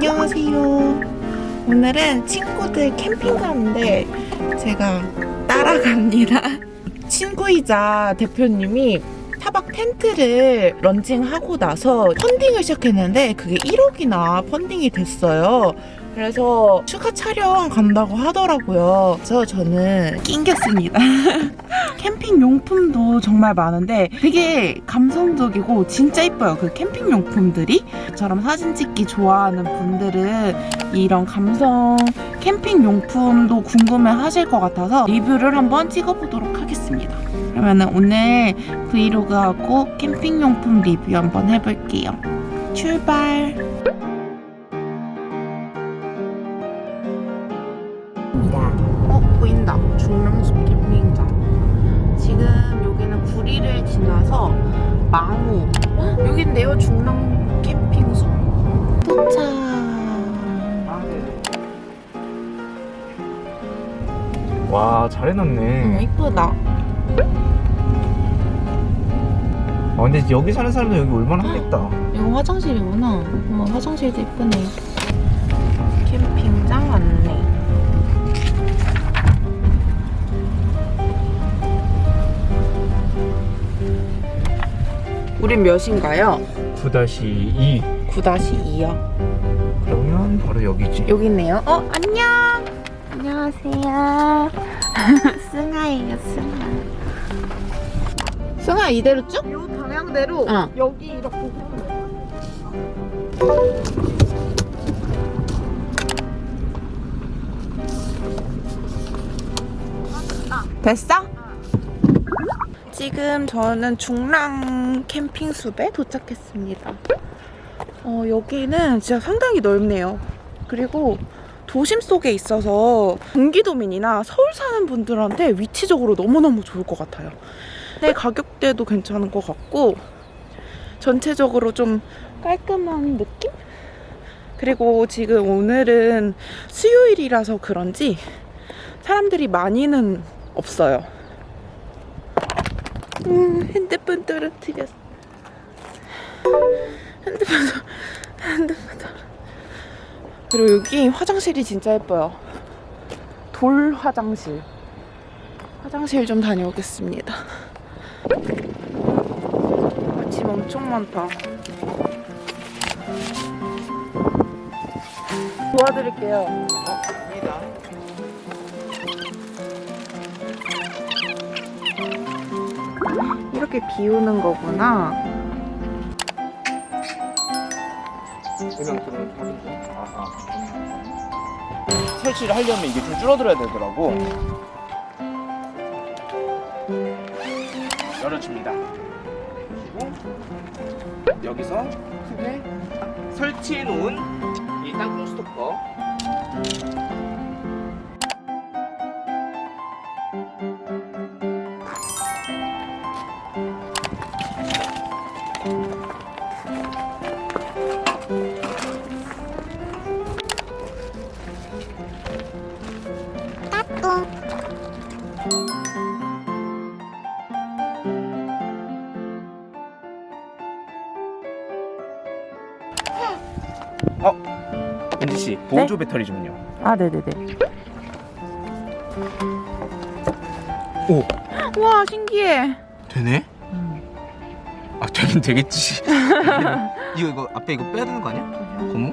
안녕하세요. 오늘은 친구들 캠핑 가는데 제가 따라갑니다. 친구이자 대표님이 타박 텐트를 런칭하고 나서 펀딩을 시작했는데 그게 1억이나 펀딩이 됐어요. 그래서 추가 촬영 간다고 하더라고요. 그래서 저는 낑겼습니다. 캠핑 용품도 정말 많은데 되게 감성적이고 진짜 이뻐요. 그 캠핑 용품들이 저처럼 사진 찍기 좋아하는 분들은 이런 감성 캠핑 용품도 궁금해 하실 것 같아서 리뷰를 한번 찍어보도록 하겠습니다. 그러면 오늘 브이로그하고 캠핑 용품 리뷰 한번 해볼게요. 출발! 중랑숲 캠핑장. 지금 여기는 구리를 지나서 망우. 헉, 여긴데요 중랑 캠핑숲 도착 와잘 음, 해놨네. 이쁘다. 아 근데 여기 사는 사람들 여기 얼마나 하겠다. 이거 화장실이구나. 어, 화장실도 이쁘네 우린 몇인가요? 9-2 9-2요 그러면 바로 여기지 여기 있네요. 어, 안녕. 안녕하세요. 승아예요, 승아. 승아 이대로 쭉? 요 방향대로 어. 여기 이렇게 됐어? 지금 저는 중랑 캠핑숲에 도착했습니다. 어, 여기는 진짜 상당히 넓네요. 그리고 도심 속에 있어서 경기도민이나 서울 사는 분들한테 위치적으로 너무너무 좋을 것 같아요. 내 가격대도 괜찮은 것 같고 전체적으로 좀 깔끔한 느낌? 그리고 지금 오늘은 수요일이라서 그런지 사람들이 많이는 없어요. 음, 핸드폰 떨어뜨렸어. 핸드폰, 핸드폰 떨어. 그리고 여기 화장실이 진짜 예뻐요. 돌 화장실. 화장실 좀 다녀오겠습니다. 아침 엄청 많다. 도와드릴게요. 이렇게 비우는 거구나. 설치를 하려면 이게 좀 줄어들어야 되더라고. 열어줍니다. 그리고 여기서 크게 설치해 놓은 이 땅콩 스토커 은지 씨 보조 배터리 좀요 아, 네네네. 오 와, 신기해. 되네? 아 되긴 되겠지 이거 이거 앞에 이거 빼야 되는 거 아니야? 고무?